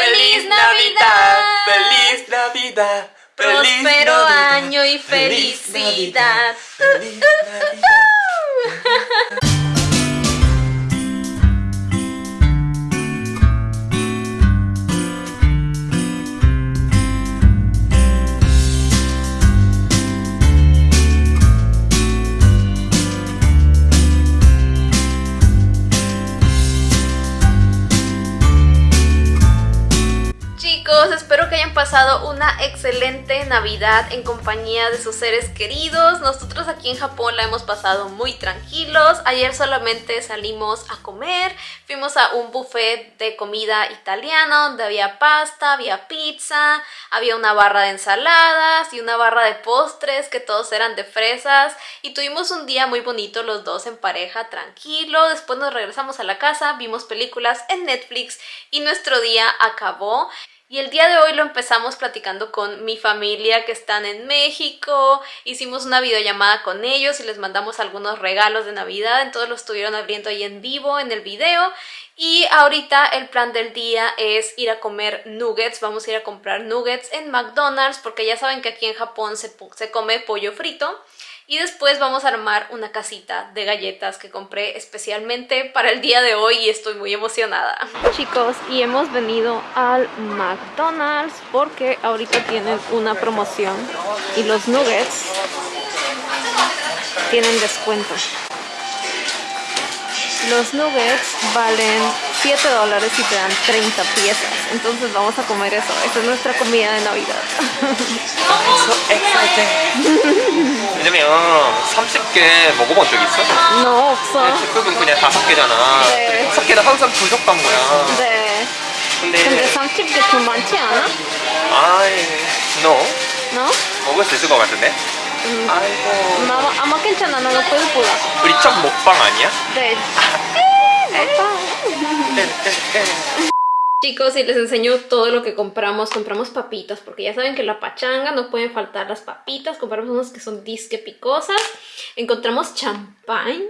¡Feliz Navidad! ¡Feliz Navidad! ¡Feliz Navidad! año y ¡Feliz felicidad. Navidad! ¡Feliz Navidad! Una excelente Navidad en compañía de sus seres queridos. Nosotros aquí en Japón la hemos pasado muy tranquilos. Ayer solamente salimos a comer. Fuimos a un buffet de comida italiana donde había pasta, había pizza, había una barra de ensaladas y una barra de postres que todos eran de fresas. Y tuvimos un día muy bonito los dos en pareja, tranquilo. Después nos regresamos a la casa, vimos películas en Netflix y nuestro día acabó. Y el día de hoy lo empezamos platicando con mi familia que están en México. Hicimos una videollamada con ellos y les mandamos algunos regalos de Navidad. Entonces lo estuvieron abriendo ahí en vivo en el video. Y ahorita el plan del día es ir a comer nuggets. Vamos a ir a comprar nuggets en McDonald's porque ya saben que aquí en Japón se, se come pollo frito. Y después vamos a armar una casita de galletas que compré especialmente para el día de hoy y estoy muy emocionada. Chicos, y hemos venido al McDonald's porque ahorita tienen una promoción y los nuggets tienen descuento. Los nuggets valen 7 dólares y te dan 30 piezas. Entonces vamos a comer eso. Esta es nuestra comida de Navidad. Exciting! 왜냐면 30개 먹어본 적 있어? No, 없어. 직급은 그냥 5개잖아 네. 5개는 항상 부족한 거야 네. 근데 근데 30개 좀 많지 않아? 아이 너 No? 먹을 수 있을 것 같은데? 음. 아이고. 아마, 아마 괜찮아. 나는 배고프다. 우리 첫 먹방 아니야? 네. 아, 네. 네 먹방. Chicos, y les enseño todo lo que compramos. Compramos papitas, porque ya saben que en la pachanga no pueden faltar las papitas. Compramos unas que son disque picosas. Encontramos champán.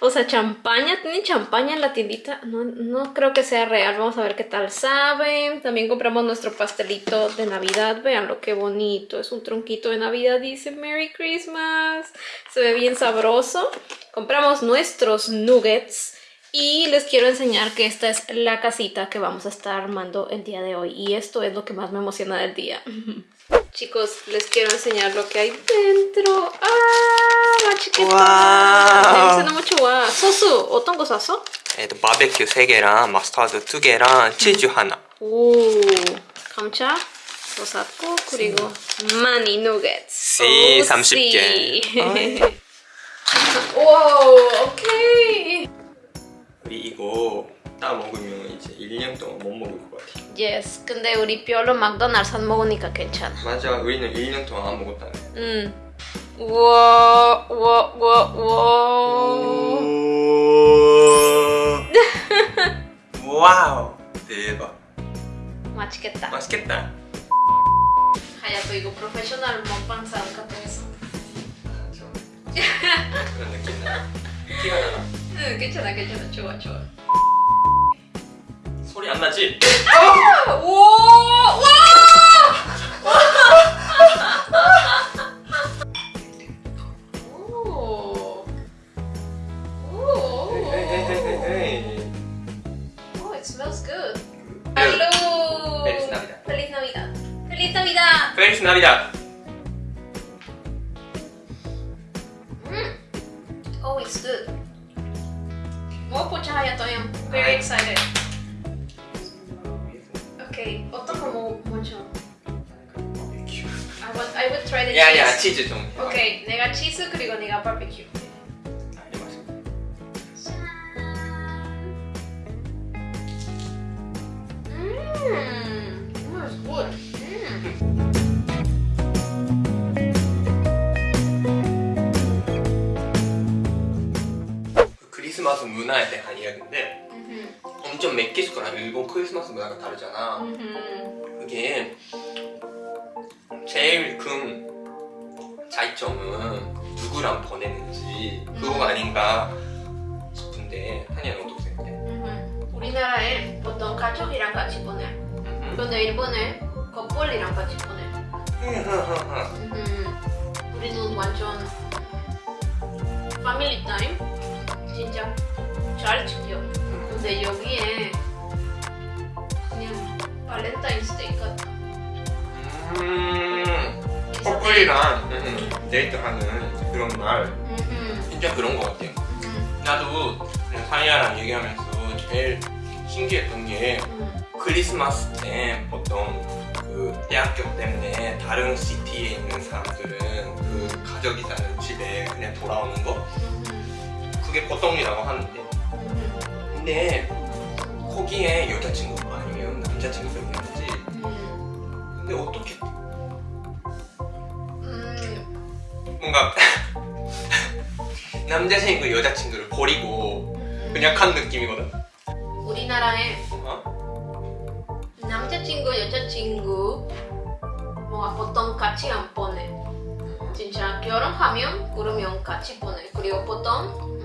O sea, champaña. ¿Tienen champaña en la tiendita? No, no creo que sea real. Vamos a ver qué tal sabe. También compramos nuestro pastelito de Navidad. Vean lo que bonito. Es un tronquito de Navidad. Dice Merry Christmas. Se ve bien sabroso. Compramos nuestros nuggets. Y les quiero enseñar que esta es la casita que vamos a estar armando el día de hoy. Y esto es lo que más me emociona del día. Chicos, les quiero enseñar lo que hay dentro. ¡Ah! 맛있겠다. 와우. 냄새 너무 좋아. 소스 어떤 거 샀어? 애도 바베큐 3개랑 마스타드 2개랑 치즈 하나 오, 감자 또 샀고 그리고 마니 누겟스. 씨, 오, 30 개. 씨. 어이. 오, 오케이. 이거 딱 먹으면 이제 1년 동안 못 먹을 것 같아 Yes, 근데 우리 별로 맥도날드 안 먹으니까 괜찮아. 맞아 우리는 1년 동안 안 먹었다네 응. 우와, 우와, 우와, 우와. 와우 대박 맛있겠다. 맛있겠다 하야또 이거 프로페셔널 먹방 사람 같아서. 좀 그런 느낌 나 티가 나나 응, 괜찮아, 괜찮아. 좋아, 좋아. 소리 안 나지? 우와, 와! 오. 오. 헤헤헤헤헤 Oh, it smells good. Hello. Feliz Navidad. Feliz Navidad. Feliz Navidad. 페리스 나비다 Oh, it's good. Mau po Hayato, I'm very Hi. excited. Okay, 어떤 거 먹, 먼저? I want, I would try the 야야 cheese. 치즈 좀 Okay, 내가 치즈 그리고 내가 바베큐. 아, 이거 맛있어. Mmm, it's good. Mm. 크리스마스 문화에 대한 이야기인데 Mhm. 엄청 멕시코랑 일본 크리스마스 문화가 다르잖아 Mhm. 그게 제일 큰 차이점은 누구랑 보내는지 그거가 아닌가 싶은데 한이는 어떻게 생각해? Mhm. 우리나라에 보통 가족이랑 같이 보내. 음. 근데 일본에 커플이랑 같이 보내. 음, 우리는 완전 패밀리 타임 진짜 잘 지켜. 근데 여기에 그냥 발렌타인스데이 같아. 음, 커플이랑 음, 데이트하는 그런 날. 음, 음, 진짜 그런 것 같아요. 음, 나도 사이아랑 얘기하면서 제일 신기했던 게 음, 크리스마스 때 보통 그 대학교 때문에 다른 시티에 있는 사람들은 그 가족이 사는 집에 그냥 돌아오는 거? 음, 그게 보통이라고 하는데. 음, 근데 거기에 여자친구가 아니면 남자친구가 있는지. 음, 근데 어떻게? 음, 뭔가 남자친구 여자친구를 버리고 그냥 간 느낌이거든? 우리나라에 어? 남자친구 여자친구 뭔가 보통 같이 안 보내. 진짜 결혼하면 그러면 같이 보내. 그리고 보통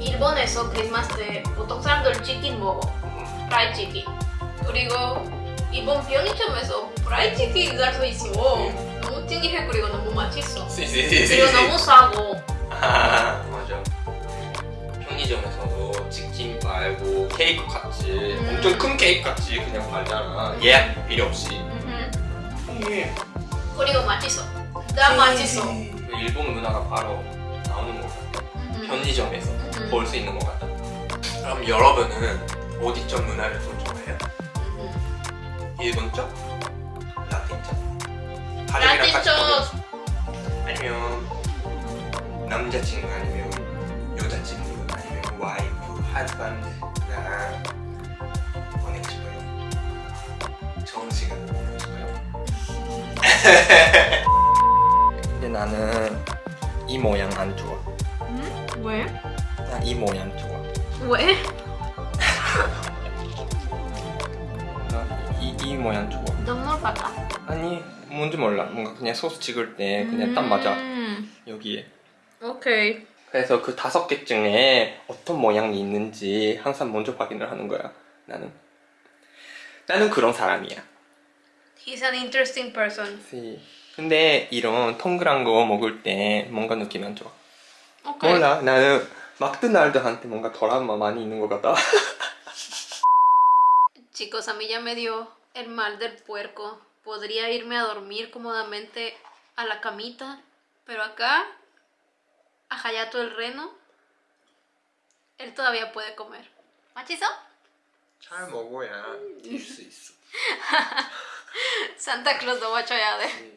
일본에서 크리스마스 때 보통 사람들 치킨 먹어. 프라이 치킨. 그리고 이번 병인점에서 프라이 치킨 살수 있어. 너무 찡기해. 그리고 너무 맛있어. 시시시시 그리고 너무 싸고. 아 맞아. 편의점에서도 치킨 팔고 케이크 같이. 음. 엄청 큰 케이크 같이 그냥 팔잖아. 예약 필요 없이. 예. 그리고 맛있어. 나 맛있어. 그 일본 문화가 바로 나오는 것 같아. 편의점에서. 볼 수 있는 것 같다 그럼 여러분은 어디 쪽 문화를 더 좋아해요? 음흠. 일본 쪽? 라틴 쪽? 가족이랑 라틴 같이 쪽. 보내고 아니면 남자친구 아니면 여자친구 아니면 와이프, 하즈반드랑 보내고 싶어요 좋은 시간 보내고 싶어요 근데 나는 이 모양 안 좋아 음? 왜? 나이 모양 좋아 왜? 나 이, 이 모양 좋아 눈물 같아. 아니 뭔지 몰라. 뭔가 그냥 소스 찍을 때 그냥 딱 맞아. 음. 여기에. 오케이. 그래서 그 다섯 개 중에 어떤 모양이 있는지 항상 먼저 확인을 하는 거야 나는. 나는 그런 사람이야. He's an interesting person. 그치. 근데 이런 동그란 거 먹을 때 뭔가 느낌이 안 좋아. 오케이. 몰라. 나는 막드날드한테 뭔가 트라우마 많이 있는 것 같다 Chicos, a mí ya me dio el mal del puerco. Podría irme a dormir cómodamente a la camita, pero acá, a Hayato el reno, él todavía puede comer. ¿Machizo? 잘 먹어야 뛸 수 있어 Santa Claus lo macho ya de.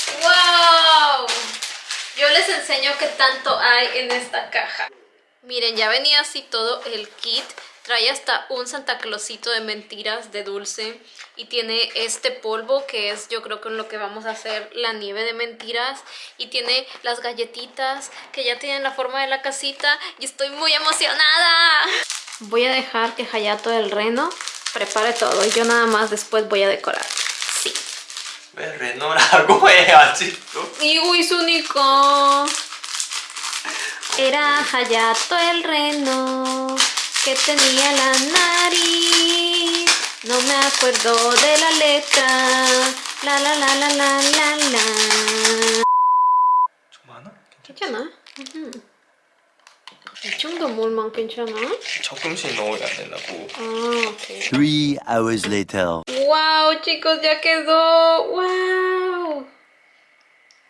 Les enseño qué tanto hay en esta caja. Miren, ya venía así todo el kit. Trae hasta un Santa Clausito de mentiras de dulce. Y tiene este polvo que es yo creo con lo que vamos a hacer la nieve de mentiras. Y tiene las galletitas que ya tienen la forma de la casita. Y estoy muy emocionada. Voy a dejar que Hayato el reno prepare todo. Y yo nada más después voy a decorar. Sí. 왜 레노라고 해 아직도 이거 있으니까 Era Hayato el reno que tenía la nariz No me acuerdo de la letra La la la la la la la 좀 많아? 괜찮아? 이 정도물만 괜찮아? 조금씩 넣어야 된다고. Ah, ok. Three hours later. ¡Wow, chicos! ¡Ya quedó! ¡Wow!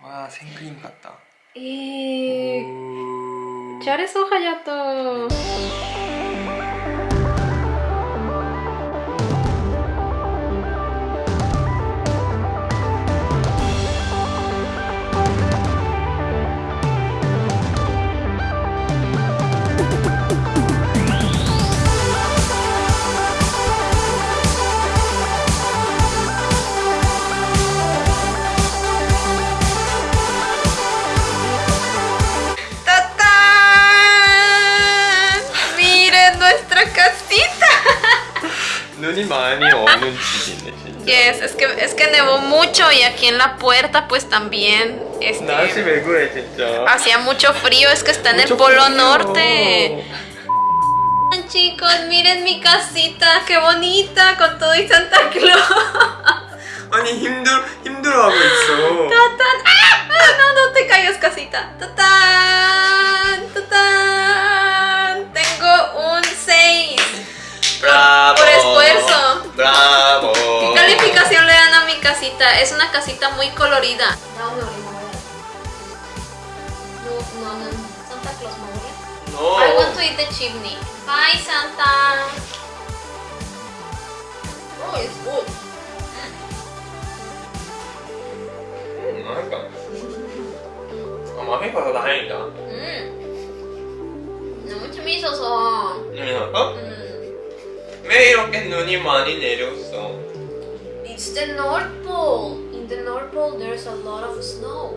와 생크림 같다. 이... 잘했어, 하야토. 눈이 많이 오는 집이네 진짜. Yes, es que, es que nevó mucho y aquí en la puerta pues también este, 날씨 왜 그래 진짜. hacía mucho frío, es que está en el 무척 polo frío. norte. Chicos, miren mi casita, qué bonita, con todo y Santa Claus. 아니 힘들 힘들어하고 있어. ¡Tatán! ¡Ah! ¡Ah! No, no te caigas, casita. ¡Tatán! ¡Tatán! Tengo un 6. 브라보. por esfuerzo. 브라보. ¿Qué calificación le dan a mi casita? Es una casita muy colorida. No, no, no. Santa Claus me No. I want to eat the chimney. Bye, Santa. Oh, it's good. 음, 맛있다. 아 맛있어서 다행이다. 음. 너무 재미있어서. 음, 어? 음. 왜 이렇게 눈이 많이 내렸어? It's the North Pole. In the North Pole, there's a lot of snow.